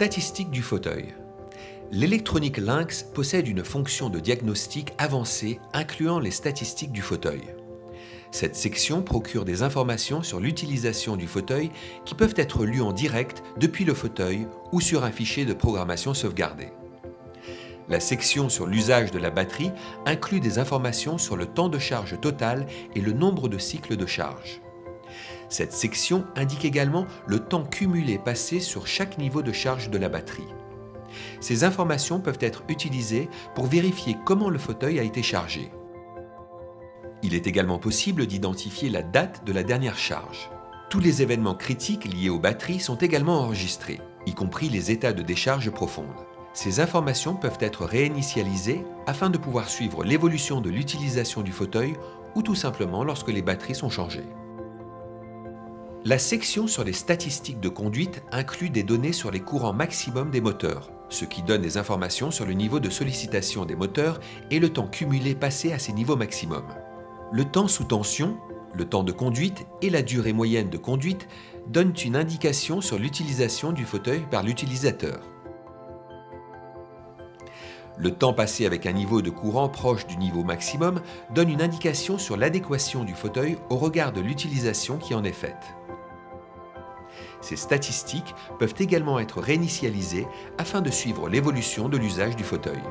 statistiques du fauteuil. L'électronique Lynx possède une fonction de diagnostic avancée incluant les statistiques du fauteuil. Cette section procure des informations sur l'utilisation du fauteuil qui peuvent être lues en direct depuis le fauteuil ou sur un fichier de programmation sauvegardé. La section sur l'usage de la batterie inclut des informations sur le temps de charge total et le nombre de cycles de charge. Cette section indique également le temps cumulé passé sur chaque niveau de charge de la batterie. Ces informations peuvent être utilisées pour vérifier comment le fauteuil a été chargé. Il est également possible d'identifier la date de la dernière charge. Tous les événements critiques liés aux batteries sont également enregistrés, y compris les états de décharge profonde. Ces informations peuvent être réinitialisées afin de pouvoir suivre l'évolution de l'utilisation du fauteuil ou tout simplement lorsque les batteries sont changées. La section sur les statistiques de conduite inclut des données sur les courants maximum des moteurs, ce qui donne des informations sur le niveau de sollicitation des moteurs et le temps cumulé passé à ces niveaux maximum. Le temps sous tension, le temps de conduite et la durée moyenne de conduite donnent une indication sur l'utilisation du fauteuil par l'utilisateur. Le temps passé avec un niveau de courant proche du niveau maximum donne une indication sur l'adéquation du fauteuil au regard de l'utilisation qui en est faite. Ces statistiques peuvent également être réinitialisées afin de suivre l'évolution de l'usage du fauteuil.